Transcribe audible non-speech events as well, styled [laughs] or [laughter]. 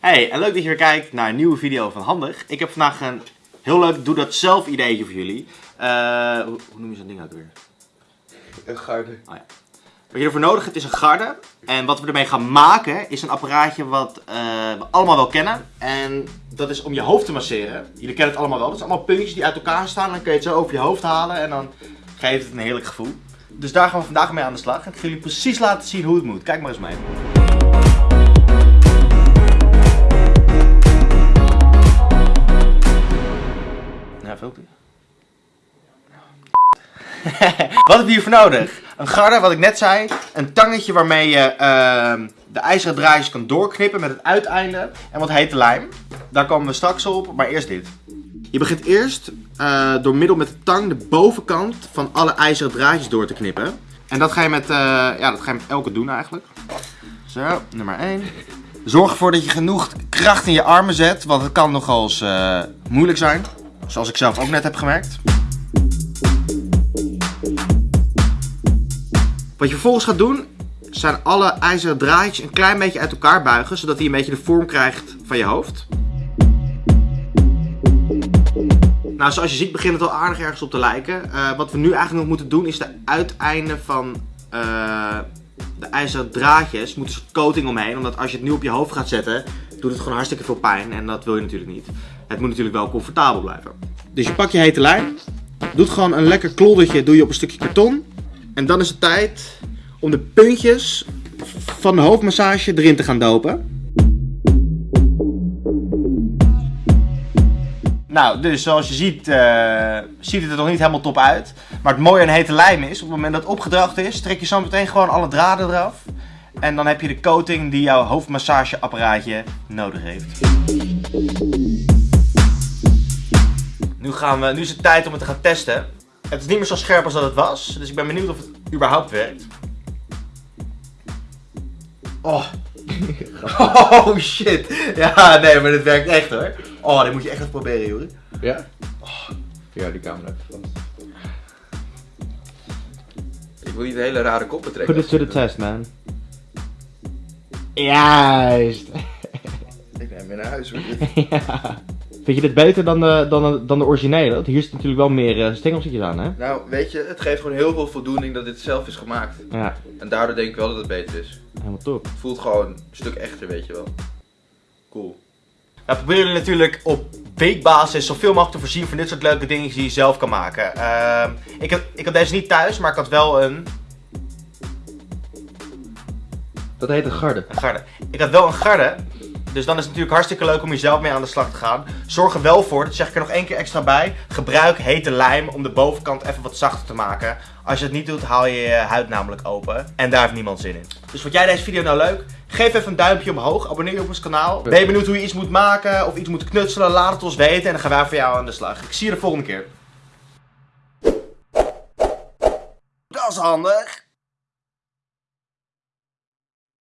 Hey, en leuk dat je weer kijkt naar een nieuwe video van Handig. Ik heb vandaag een heel leuk doe dat zelf ideetje voor jullie. Eh, hoe, hoe noem je zo'n ding ook weer? Een garde. Oh ja. Wat je ervoor nodig hebt is een garde. En wat we ermee gaan maken is een apparaatje wat eh, we allemaal wel kennen. En dat is om je hoofd te masseren. Jullie kennen het allemaal wel. Dat zijn allemaal puntjes die uit elkaar staan. Dan kun je het zo over je hoofd halen en dan geeft het een heerlijk gevoel. Dus daar gaan we vandaag mee aan de slag. En ik ga jullie precies laten zien hoe het moet. Kijk maar eens mee. [laughs] Wat heb je hiervoor nodig? Een garde, wat ik net zei. Een tangetje waarmee je ehm, de ijzeren draadjes kan doorknippen met het uiteinde. En wat hete lijm. Daar komen we straks op, maar eerst dit. Je begint eerst eh, door middel met de tang de bovenkant van alle ijzeren draadjes door te knippen. En dat ga je met, eh, ja, dat ga je met elke doen eigenlijk. Zo, nummer 1. Zorg ervoor dat je genoeg kracht in je armen zet, want het kan nogal eens eh, moeilijk zijn. Zoals ik zelf ook net heb gemerkt. Wat je vervolgens gaat doen, zijn alle ijzeren draadjes een klein beetje uit elkaar buigen, zodat hij een beetje de vorm krijgt van je hoofd. Nou, zoals je ziet begint het al aardig ergens op te lijken. Eh, wat we nu eigenlijk nog moeten doen is de uiteinden van eh, de ijzeren draadjes. Soort coating omheen, omdat als je het nu op je hoofd gaat zetten, doet het gewoon hartstikke veel pijn. En dat wil je natuurlijk niet. Het moet natuurlijk wel comfortabel blijven. Dus je pakt je hete lijm, doet gewoon een lekker kloddertje doe je op een stukje karton. En dan is het tijd om de puntjes van de hoofdmassage erin te gaan dopen. Nou, dus zoals je ziet, eh, ziet het er nog niet helemaal top uit. Maar het mooie aan hete lijm is, op het moment dat het opgedroogd is, trek je zo meteen gewoon alle draden eraf. En dan heb je de coating die jouw hoofdmassageapparaatje nodig heeft. Nu, gaan we, nu is het tijd om het te gaan testen. Het is niet meer zo scherp als dat het was, dus ik ben benieuwd of het überhaupt werkt. Oh. [laughs] Oh shit. Ja, nee, maar dit werkt echt hoor. Oh, dit moet je echt even proberen, Juri. Ja? Ja, die camera even. Ik wil niet een hele rare koppen trekken. Put it to the test, man. Juist. Ik neem mee naar huis hoor. [laughs] ja. Vind je dit beter dan de, dan de, dan de originele? Want hier zit natuurlijk wel meer uh, stengeltjes aan, hè? Nou, weet je, het geeft gewoon heel veel voldoening dat dit zelf is gemaakt. Ja, En daardoor denk ik wel dat het beter is. helemaal top. Het voelt gewoon een stuk echter, weet je wel. Cool. Nou, proberen jullie natuurlijk op weekbasis zoveel mogelijk te voorzien van dit soort leuke dingen die je zelf kan maken. Ehm, ik, heb, ik had deze niet thuis, maar ik had wel een, Dat heet een garde. een garde. Ik had wel een garde, dus dan is het natuurlijk hartstikke leuk om hier zelf mee aan de slag te gaan. Zorg er wel voor, dat zeg ik er nog één keer extra bij, gebruik hete lijm om de bovenkant even wat zachter te maken. Als je het niet doet, haal je je huid namelijk open. En daar heeft niemand zin in. Dus vond jij deze video nou leuk? Geef even een duimpje omhoog, abonneer je op ons kanaal. Ben je benieuwd hoe je iets moet maken of iets moet knutselen? Laat het ons weten en dan gaan wij voor jou aan de slag. Ik zie je de volgende keer. Dat is handig.